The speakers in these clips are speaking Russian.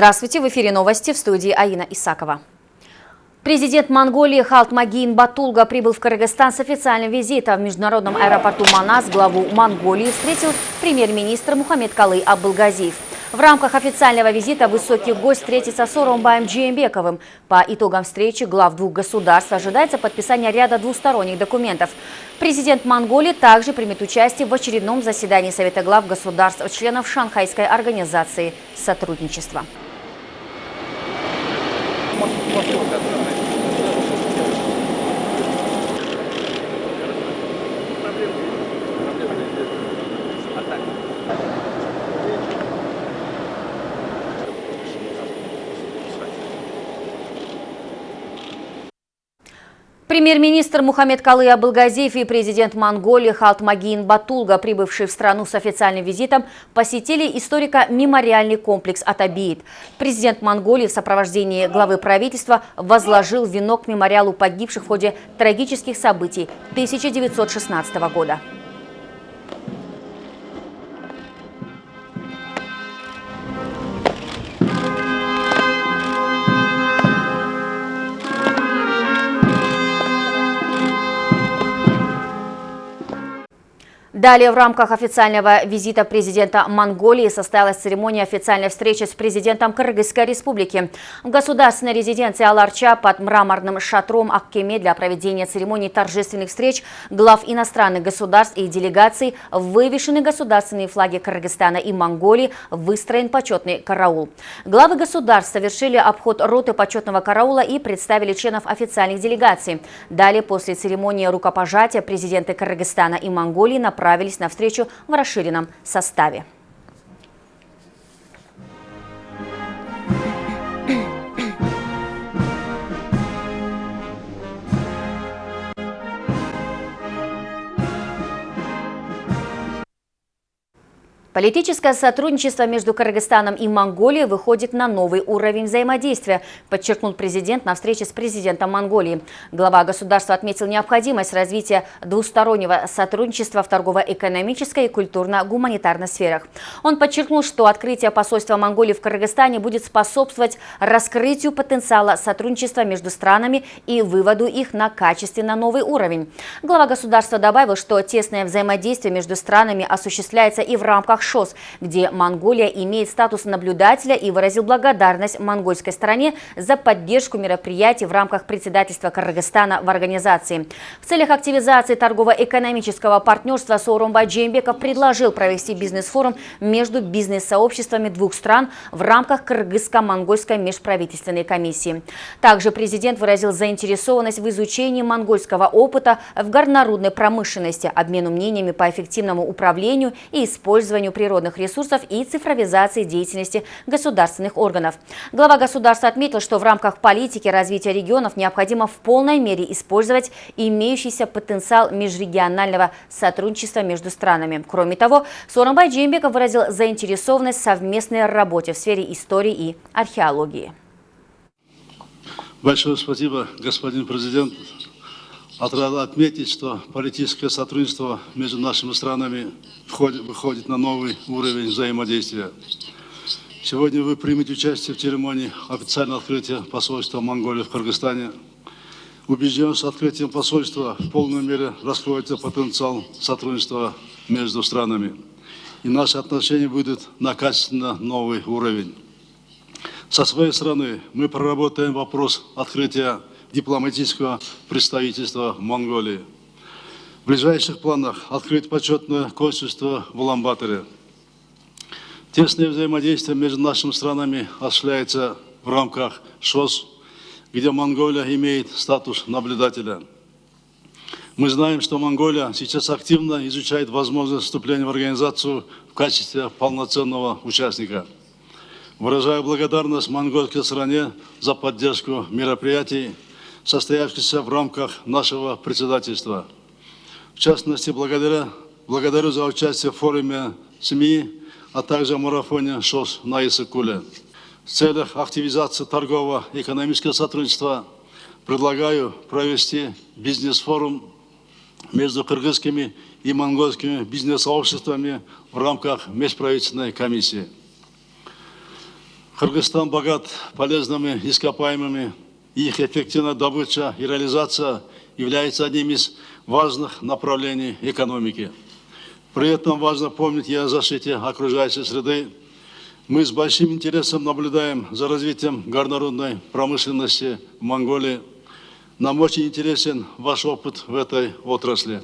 Здравствуйте, в эфире новости в студии Аина Исакова. Президент Монголии Халтмагин Батулга прибыл в Кыргызстан с официальным визитом. В международном аэропорту Манас главу Монголии встретил премьер-министр Мухаммед Калы Абылгазиев. В рамках официального визита высокий гость встретится с Оромбаем Джиембековым. По итогам встречи глав двух государств ожидается подписание ряда двусторонних документов. Президент Монголии также примет участие в очередном заседании Совета глав государств-членов Шанхайской организации сотрудничества. も引っ越しをいたします。Премьер-министр Мухаммед Калы Абылгазиев и президент Монголии Халтмагин Батулга, прибывшие в страну с официальным визитом, посетили историко-мемориальный комплекс Атабиит. Президент Монголии в сопровождении главы правительства возложил венок к мемориалу погибших в ходе трагических событий 1916 года. Далее в рамках официального визита президента Монголии состоялась церемония официальной встречи с президентом Кыргызской республики. В государственной резиденции Аларча под мраморным шатром Аккеме для проведения церемонии торжественных встреч глав иностранных государств и делегаций вывешены государственные флаги Кыргызстана и Монголии, выстроен почетный караул. Главы государств совершили обход роты почетного караула и представили членов официальных делегаций. Далее после церемонии рукопожатия президенты Кыргызстана и Монголии направили отправились на встречу в расширенном составе. Политическое сотрудничество между Кыргызстаном и Монголией выходит на новый уровень взаимодействия, подчеркнул президент на встрече с президентом Монголии. Глава государства отметил необходимость развития двустороннего сотрудничества в торгово-экономической и культурно-гуманитарной сферах. Он подчеркнул, что открытие посольства Монголии в Кыргызстане будет способствовать раскрытию потенциала сотрудничества между странами и выводу их на качественно новый уровень. Глава государства добавил, что тесное взаимодействие между странами осуществляется и в рамках рамках ШОС, где Монголия имеет статус наблюдателя и выразил благодарность монгольской стороне за поддержку мероприятий в рамках председательства Кыргызстана в организации. В целях активизации торгово-экономического партнерства Сооронбай Джеймбеков предложил провести бизнес-форум между бизнес-сообществами двух стран в рамках Кыргызско-монгольской межправительственной комиссии. Также президент выразил заинтересованность в изучении монгольского опыта в горнорудной промышленности, обмену мнениями по эффективному управлению и использованию природных ресурсов и цифровизации деятельности государственных органов. Глава государства отметил, что в рамках политики развития регионов необходимо в полной мере использовать имеющийся потенциал межрегионального сотрудничества между странами. Кроме того, Соромбай Джембеков выразил заинтересованность в совместной работе в сфере истории и археологии. Большое спасибо, господин президент. Отрада отметить, что политическое сотрудничество между нашими странами входит, выходит на новый уровень взаимодействия. Сегодня вы примете участие в церемонии официального открытия посольства Монголии в Кыргызстане. Убежден, что открытием посольства в полной мере раскроется потенциал сотрудничества между странами. И наши отношения будут на качественно новый уровень. Со своей стороны мы проработаем вопрос открытия дипломатического представительства Монголии. В ближайших планах открыть почетное консульство в Уламбаторе. Тесное взаимодействие между нашими странами осуществляется в рамках ШОС, где Монголия имеет статус наблюдателя. Мы знаем, что Монголия сейчас активно изучает возможность вступления в организацию в качестве полноценного участника. Выражаю благодарность монгольской стране за поддержку мероприятий, состоявшийся в рамках нашего председательства. В частности, благодаря, благодарю за участие в форуме СМИ, а также марафоне ШОС на Исыкуле. В целях активизации торгово-экономического сотрудничества предлагаю провести бизнес-форум между кыргызскими и монгольскими бизнес-сообществами в рамках межправительственной комиссии. Кыргызстан богат полезными ископаемыми, их эффективная добыча и реализация является одним из важных направлений экономики. При этом важно помнить и о защите окружающей среды. Мы с большим интересом наблюдаем за развитием горнорудной промышленности в Монголии. Нам очень интересен ваш опыт в этой отрасли.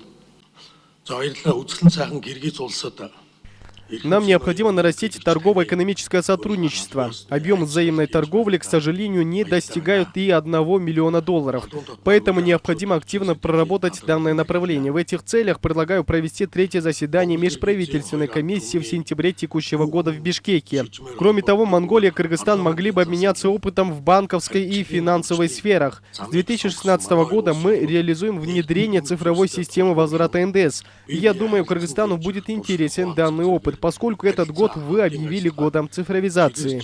Нам необходимо нарастить торгово-экономическое сотрудничество. Объем взаимной торговли, к сожалению, не достигает и 1 миллиона долларов. Поэтому необходимо активно проработать данное направление. В этих целях предлагаю провести третье заседание межправительственной комиссии в сентябре текущего года в Бишкеке. Кроме того, Монголия и Кыргызстан могли бы обменяться опытом в банковской и финансовой сферах. С 2016 года мы реализуем внедрение цифровой системы возврата НДС. Я думаю, Кыргызстану будет интересен данный опыт поскольку этот год вы объявили годом цифровизации.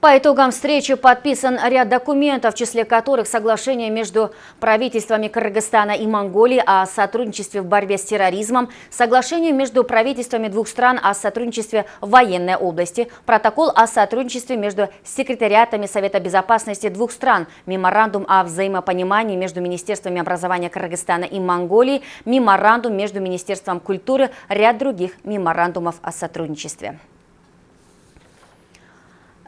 По итогам встречи подписан ряд документов, в числе которых соглашение между правительствами Кыргызстана и Монголии о сотрудничестве в борьбе с терроризмом, соглашение между правительствами двух стран о сотрудничестве в военной области, протокол о сотрудничестве между секретариатами Совета безопасности двух стран, меморандум о взаимопонимании между Министерствами образования Кыргызстана и Монголии, меморандум между Министерством культуры, ряд других меморандумов о сотрудничестве.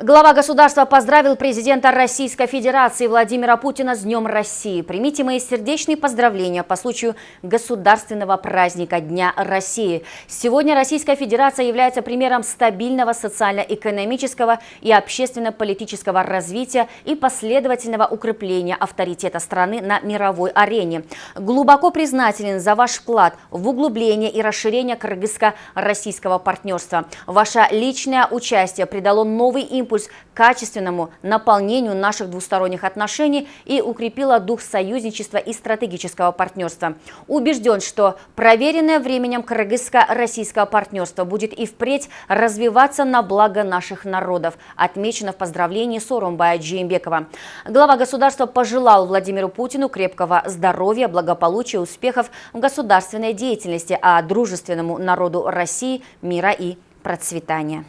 Глава государства поздравил президента Российской Федерации Владимира Путина с Днем России. Примите мои сердечные поздравления по случаю государственного праздника Дня России. Сегодня Российская Федерация является примером стабильного социально-экономического и общественно-политического развития и последовательного укрепления авторитета страны на мировой арене. Глубоко признателен за ваш вклад в углубление и расширение кыргызско-российского партнерства. Ваше личное участие придало новый импульс импульс качественному наполнению наших двусторонних отношений и укрепила дух союзничества и стратегического партнерства. Убежден, что проверенное временем кыргызско-российского партнерства будет и впредь развиваться на благо наших народов, отмечено в поздравлении Сорумбая Джеймбекова. Глава государства пожелал Владимиру Путину крепкого здоровья, благополучия, успехов в государственной деятельности, а дружественному народу России мира и процветания.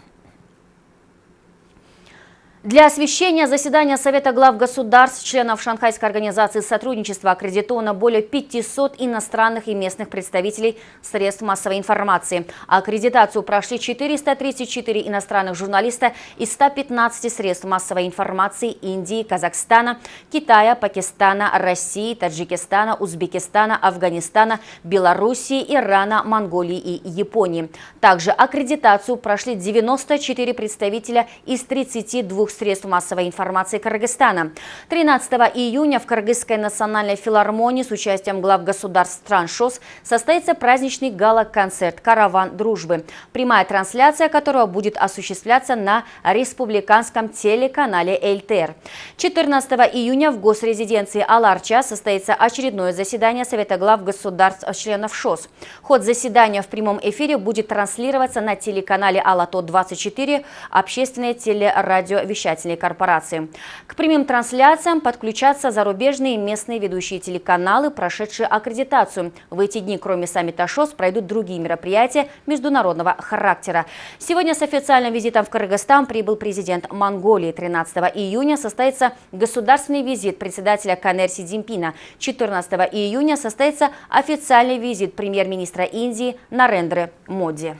Для освещения заседания Совета глав государств, членов Шанхайской организации сотрудничества аккредитовано более 500 иностранных и местных представителей средств массовой информации. Аккредитацию прошли 434 иностранных журналиста из 115 средств массовой информации Индии, Казахстана, Китая, Пакистана, России, Таджикистана, Узбекистана, Афганистана, Белоруссии, Ирана, Монголии и Японии. Также аккредитацию прошли 94 представителя из 32 средств массовой информации Кыргызстана. 13 июня в Кыргызской национальной филармонии с участием глав государств стран ШОС состоится праздничный гала-концерт «Караван дружбы», прямая трансляция которого будет осуществляться на республиканском телеканале ЛТР. 14 июня в госрезиденции Аларча состоится очередное заседание Совета глав государств-членов ШОС. Ход заседания в прямом эфире будет транслироваться на телеканале «Алато-24» общественное телерадиовещание вещательной корпорации. К прямым трансляциям подключатся зарубежные и местные ведущие телеканалы, прошедшие аккредитацию. В эти дни, кроме саммита ШОС, пройдут другие мероприятия международного характера. Сегодня с официальным визитом в Кыргызстан прибыл президент Монголии. 13 июня состоится государственный визит председателя КНР Си Цзиньпина. 14 июня состоится официальный визит премьер-министра Индии Нарендры Моди.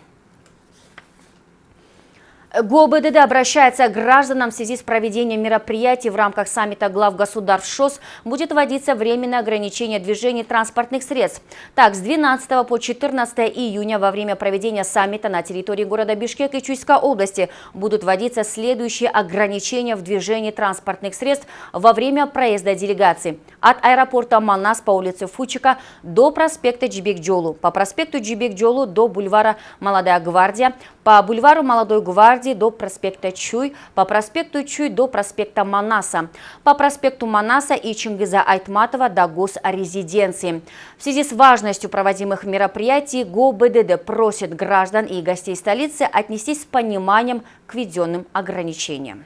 ГОБДД обращается к гражданам в связи с проведением мероприятий в рамках саммита глав государств ШОС будет вводиться временное ограничение движения транспортных средств. Так, с 12 по 14 июня во время проведения саммита на территории города Бишкек и Чуйской области будут вводиться следующие ограничения в движении транспортных средств во время проезда делегации. От аэропорта Манас по улице Фучика до проспекта Джибек-Джолу, по проспекту Джибек-Джолу до бульвара Молодая гвардия, по бульвару Молодой гвардии до проспекта Чуй, по проспекту Чуй до проспекта Манаса, по проспекту Манаса и Чингиза Айтматова до госрезиденции. В связи с важностью проводимых мероприятий ГОБДД просит граждан и гостей столицы отнестись с пониманием к введенным ограничениям.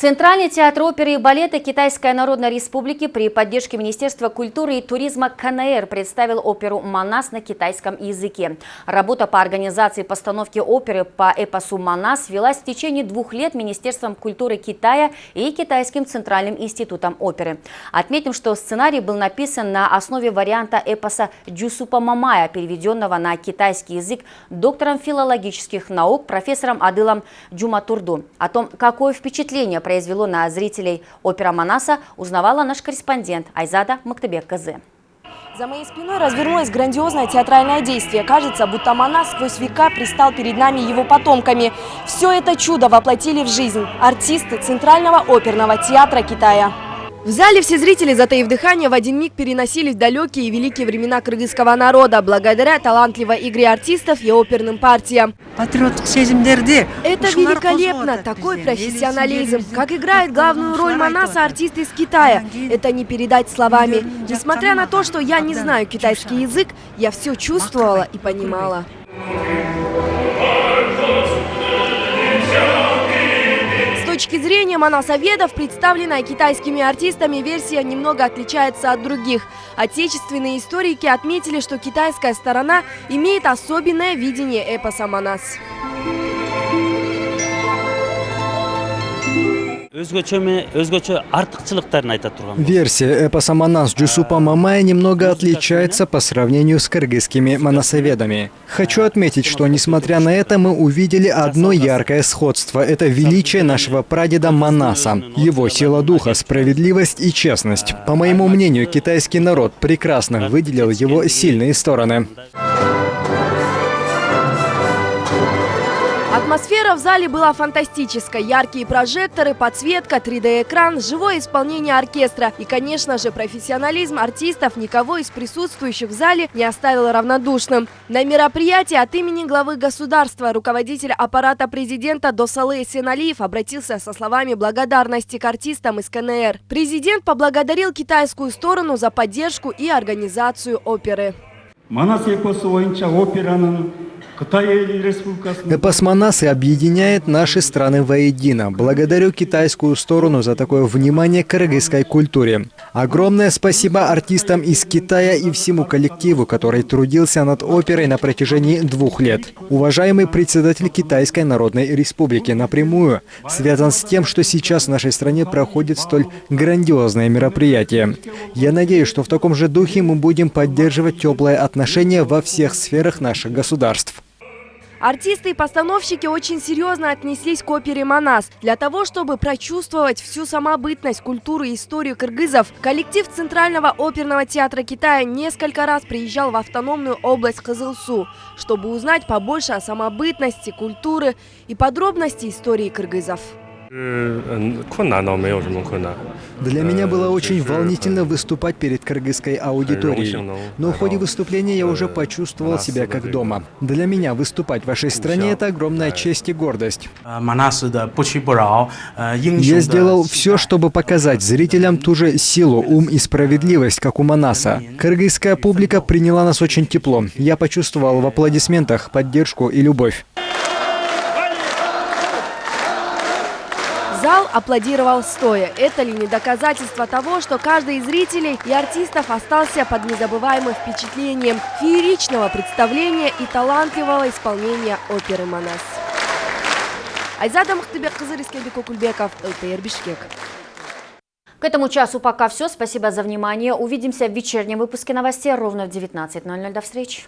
Центральный театр оперы и балета Китайской Народной Республики при поддержке Министерства культуры и туризма КНР представил оперу «Манас» на китайском языке. Работа по организации постановки оперы по эпосу «Манас» велась в течение двух лет Министерством культуры Китая и Китайским Центральным институтом оперы. Отметим, что сценарий был написан на основе варианта эпоса Джусупа Мамая, переведенного на китайский язык доктором филологических наук профессором Адылом Джуматурду. О том, какое впечатление произвело на зрителей опера Манаса, узнавала наш корреспондент Айзада Мактебек-Казы. За моей спиной развернулось грандиозное театральное действие. Кажется, будто Манас сквозь века пристал перед нами его потомками. Все это чудо воплотили в жизнь артисты Центрального оперного театра Китая. В зале все зрители, затаив дыхание, в один миг переносились в далекие и великие времена кыргызского народа, благодаря талантливой игре артистов и оперным партиям. Это великолепно, такой профессионализм. Как играет главную роль Манаса артист из Китая. Это не передать словами. Несмотря на то, что я не знаю китайский язык, я все чувствовала и понимала. Точки зрения моносоветов, представленная китайскими артистами, версия немного отличается от других. Отечественные историки отметили, что китайская сторона имеет особенное видение эпоса «Манас». Версия эпоса Манас Джусупа Мамая немного отличается по сравнению с кыргызскими моносоведами. Хочу отметить, что несмотря на это мы увидели одно яркое сходство. Это величие нашего прадеда Манаса, его сила духа, справедливость и честность. По моему мнению, китайский народ прекрасно выделил его сильные стороны. Атмосфера в зале была фантастической. Яркие прожекторы, подсветка, 3D-экран, живое исполнение оркестра и, конечно же, профессионализм артистов никого из присутствующих в зале не оставил равнодушным. На мероприятии от имени главы государства руководитель аппарата президента Досалы Сеналиев обратился со словами благодарности к артистам из КНР. Президент поблагодарил китайскую сторону за поддержку и организацию оперы. Эпос Манасы объединяет наши страны воедино. Благодарю китайскую сторону за такое внимание к кыргызской культуре. Огромное спасибо артистам из Китая и всему коллективу, который трудился над оперой на протяжении двух лет. Уважаемый председатель Китайской Народной Республики напрямую связан с тем, что сейчас в нашей стране проходит столь грандиозное мероприятие. Я надеюсь, что в таком же духе мы будем поддерживать теплые отношения во всех сферах наших государств. Артисты и постановщики очень серьезно отнеслись к опере «Манас». Для того, чтобы прочувствовать всю самобытность, культуру и историю кыргызов, коллектив Центрального оперного театра Китая несколько раз приезжал в автономную область Кызылсу, чтобы узнать побольше о самобытности, культуры и подробности истории кыргызов. Для меня было очень волнительно выступать перед кыргызской аудиторией. Но в ходе выступления я уже почувствовал себя как дома. Для меня выступать в вашей стране – это огромная честь и гордость. Я сделал все, чтобы показать зрителям ту же силу, ум и справедливость, как у Манаса. Кыргызская публика приняла нас очень тепло. Я почувствовал в аплодисментах поддержку и любовь. Аплодировал стоя. Это ли не доказательство того, что каждый из зрителей и артистов остался под незабываемым впечатлением фееричного представления и талантливого исполнения оперы «Манас». Айзада Махтыбек, Кызыр Кукульбеков, ЛТР Бишкек. К этому часу пока все. Спасибо за внимание. Увидимся в вечернем выпуске новостей ровно в 19.00. До встречи.